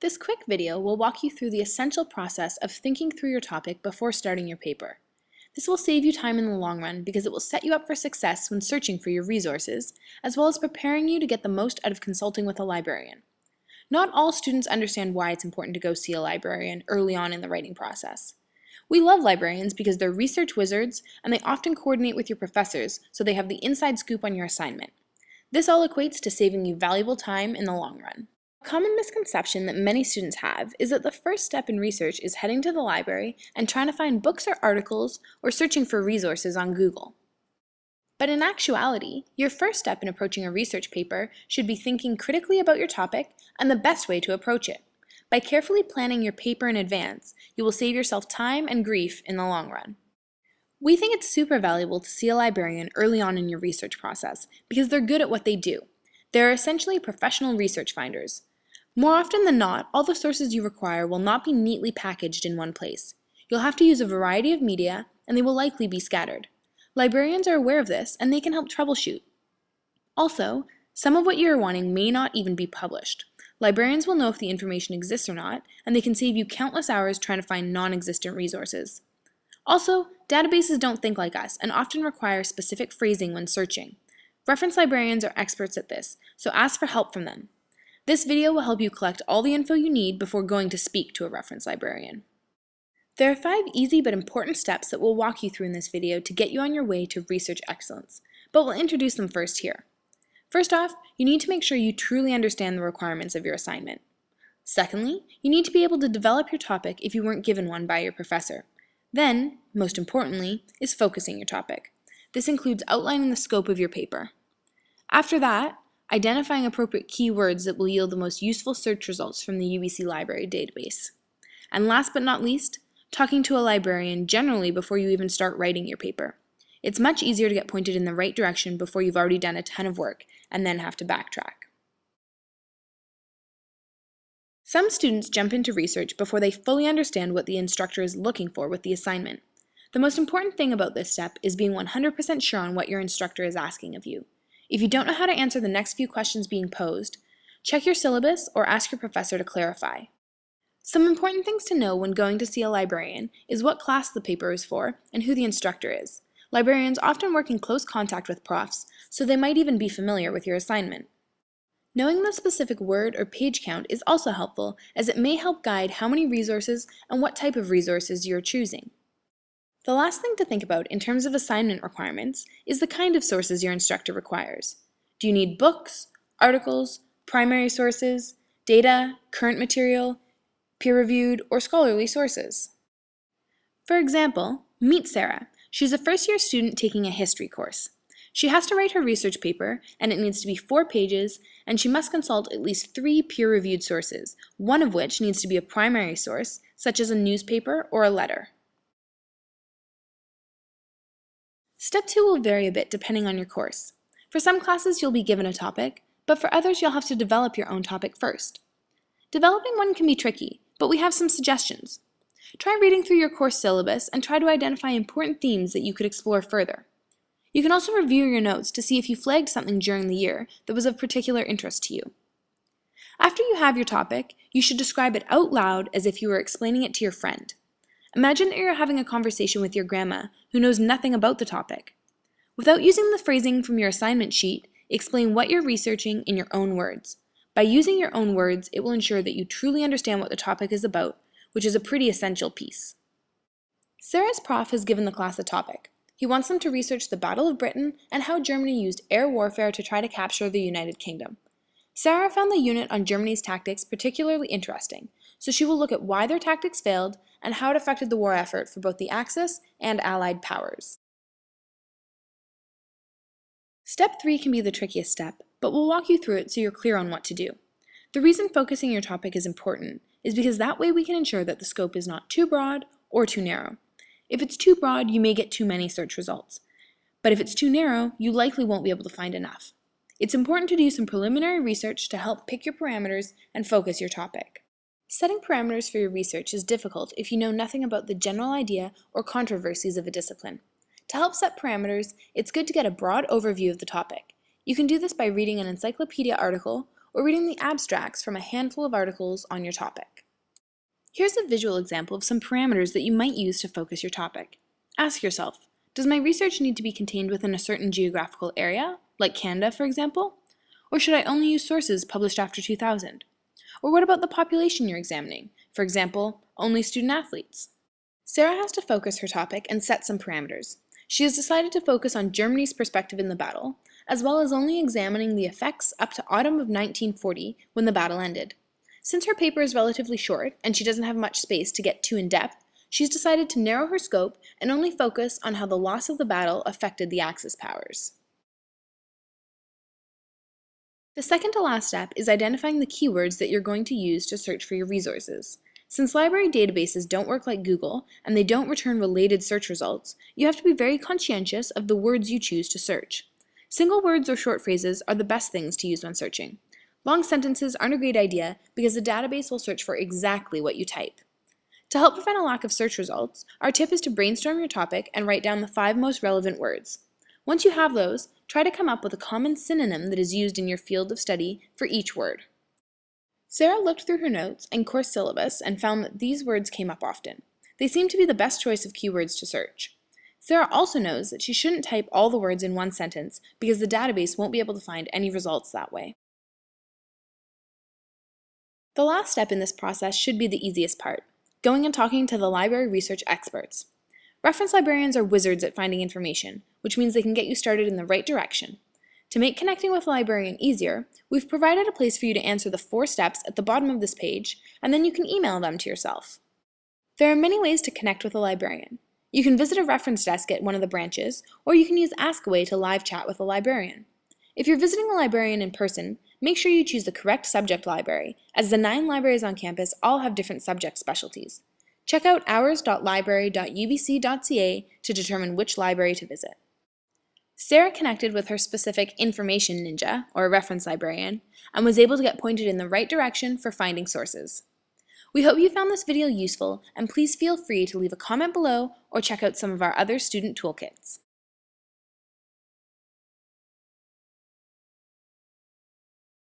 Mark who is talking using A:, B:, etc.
A: This quick video will walk you through the essential process of thinking through your topic before starting your paper. This will save you time in the long run because it will set you up for success when searching for your resources, as well as preparing you to get the most out of consulting with a librarian. Not all students understand why it's important to go see a librarian early on in the writing process. We love librarians because they're research wizards and they often coordinate with your professors so they have the inside scoop on your assignment. This all equates to saving you valuable time in the long run. A common misconception that many students have is that the first step in research is heading to the library and trying to find books or articles or searching for resources on Google. But in actuality, your first step in approaching a research paper should be thinking critically about your topic and the best way to approach it. By carefully planning your paper in advance, you will save yourself time and grief in the long run. We think it's super valuable to see a librarian early on in your research process because they're good at what they do. They're essentially professional research finders. More often than not, all the sources you require will not be neatly packaged in one place. You'll have to use a variety of media, and they will likely be scattered. Librarians are aware of this, and they can help troubleshoot. Also, some of what you are wanting may not even be published. Librarians will know if the information exists or not, and they can save you countless hours trying to find non-existent resources. Also, databases don't think like us and often require specific phrasing when searching. Reference librarians are experts at this, so ask for help from them. This video will help you collect all the info you need before going to speak to a reference librarian. There are five easy but important steps that we'll walk you through in this video to get you on your way to research excellence, but we'll introduce them first here. First off, you need to make sure you truly understand the requirements of your assignment. Secondly, you need to be able to develop your topic if you weren't given one by your professor. Then, most importantly, is focusing your topic. This includes outlining the scope of your paper. After that, identifying appropriate keywords that will yield the most useful search results from the UBC Library database. And last but not least, talking to a librarian generally before you even start writing your paper. It's much easier to get pointed in the right direction before you've already done a ton of work and then have to backtrack. Some students jump into research before they fully understand what the instructor is looking for with the assignment. The most important thing about this step is being 100% sure on what your instructor is asking of you. If you don't know how to answer the next few questions being posed, check your syllabus or ask your professor to clarify. Some important things to know when going to see a librarian is what class the paper is for and who the instructor is. Librarians often work in close contact with profs, so they might even be familiar with your assignment. Knowing the specific word or page count is also helpful as it may help guide how many resources and what type of resources you're choosing. The last thing to think about in terms of assignment requirements is the kind of sources your instructor requires. Do you need books, articles, primary sources, data, current material, peer-reviewed, or scholarly sources? For example, meet Sarah. She's a first-year student taking a history course. She has to write her research paper, and it needs to be four pages, and she must consult at least three peer-reviewed sources, one of which needs to be a primary source, such as a newspaper or a letter. Step 2 will vary a bit depending on your course. For some classes you'll be given a topic, but for others you'll have to develop your own topic first. Developing one can be tricky, but we have some suggestions. Try reading through your course syllabus and try to identify important themes that you could explore further. You can also review your notes to see if you flagged something during the year that was of particular interest to you. After you have your topic, you should describe it out loud as if you were explaining it to your friend. Imagine that you're having a conversation with your grandma who knows nothing about the topic. Without using the phrasing from your assignment sheet, explain what you're researching in your own words. By using your own words, it will ensure that you truly understand what the topic is about, which is a pretty essential piece. Sarah's prof has given the class a topic, he wants them to research the Battle of Britain and how Germany used air warfare to try to capture the United Kingdom. Sarah found the unit on Germany's tactics particularly interesting, so she will look at why their tactics failed and how it affected the war effort for both the Axis and Allied powers. Step 3 can be the trickiest step, but we'll walk you through it so you're clear on what to do. The reason focusing your topic is important is because that way we can ensure that the scope is not too broad or too narrow. If it's too broad, you may get too many search results. But if it's too narrow, you likely won't be able to find enough. It's important to do some preliminary research to help pick your parameters and focus your topic. Setting parameters for your research is difficult if you know nothing about the general idea or controversies of a discipline. To help set parameters, it's good to get a broad overview of the topic. You can do this by reading an encyclopedia article or reading the abstracts from a handful of articles on your topic. Here's a visual example of some parameters that you might use to focus your topic. Ask yourself, does my research need to be contained within a certain geographical area, like Canada for example? Or should I only use sources published after 2000? Or what about the population you're examining? For example, only student athletes. Sarah has to focus her topic and set some parameters. She has decided to focus on Germany's perspective in the battle, as well as only examining the effects up to autumn of 1940 when the battle ended. Since her paper is relatively short and she doesn't have much space to get too in-depth, she's decided to narrow her scope and only focus on how the loss of the battle affected the Axis powers. The second to last step is identifying the keywords that you're going to use to search for your resources. Since library databases don't work like Google and they don't return related search results, you have to be very conscientious of the words you choose to search. Single words or short phrases are the best things to use when searching. Long sentences aren't a great idea because the database will search for exactly what you type. To help prevent a lack of search results, our tip is to brainstorm your topic and write down the five most relevant words. Once you have those, try to come up with a common synonym that is used in your field of study for each word. Sarah looked through her notes and course syllabus and found that these words came up often. They seem to be the best choice of keywords to search. Sarah also knows that she shouldn't type all the words in one sentence because the database won't be able to find any results that way. The last step in this process should be the easiest part, going and talking to the library research experts. Reference librarians are wizards at finding information, which means they can get you started in the right direction. To make connecting with a librarian easier, we've provided a place for you to answer the four steps at the bottom of this page, and then you can email them to yourself. There are many ways to connect with a librarian. You can visit a reference desk at one of the branches, or you can use Askaway to live chat with a librarian. If you're visiting a librarian in person, make sure you choose the correct subject library, as the nine libraries on campus all have different subject specialties. Check out hours.library.ubc.ca to determine which library to visit. Sarah connected with her specific information ninja, or reference librarian, and was able to get pointed in the right direction for finding sources. We hope you found this video useful, and please feel free to leave a comment below or check out some of our other student toolkits.